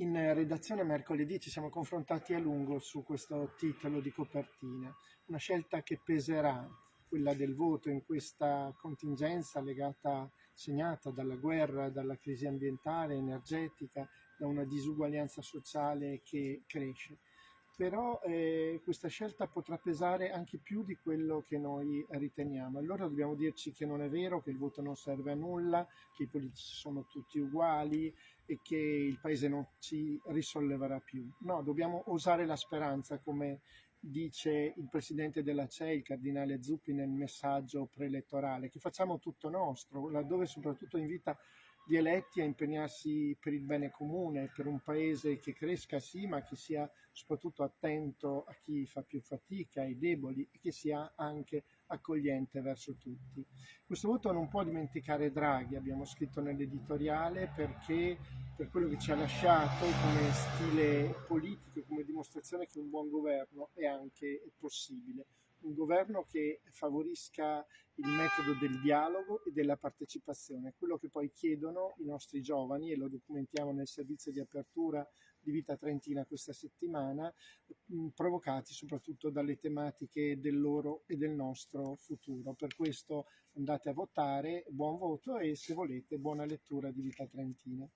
In redazione mercoledì ci siamo confrontati a lungo su questo titolo di copertina, una scelta che peserà, quella del voto in questa contingenza legata, segnata dalla guerra, dalla crisi ambientale, energetica, da una disuguaglianza sociale che cresce però eh, questa scelta potrà pesare anche più di quello che noi riteniamo. Allora dobbiamo dirci che non è vero, che il voto non serve a nulla, che i politici sono tutti uguali e che il Paese non ci risolleverà più. No, dobbiamo osare la speranza, come dice il presidente della CEI, il cardinale Zuppi, nel messaggio preelettorale, che facciamo tutto nostro, laddove soprattutto invita gli eletti a impegnarsi per il bene comune, per un paese che cresca sì, ma che sia soprattutto attento a chi fa più fatica, ai deboli e che sia anche accogliente verso tutti. Questo voto non può dimenticare Draghi, abbiamo scritto nell'editoriale, perché per quello che ci ha lasciato come stile politico, come dimostrazione che un buon governo è anche possibile un governo che favorisca il metodo del dialogo e della partecipazione, quello che poi chiedono i nostri giovani e lo documentiamo nel servizio di apertura di Vita Trentina questa settimana, provocati soprattutto dalle tematiche del loro e del nostro futuro. Per questo andate a votare, buon voto e se volete buona lettura di Vita Trentina.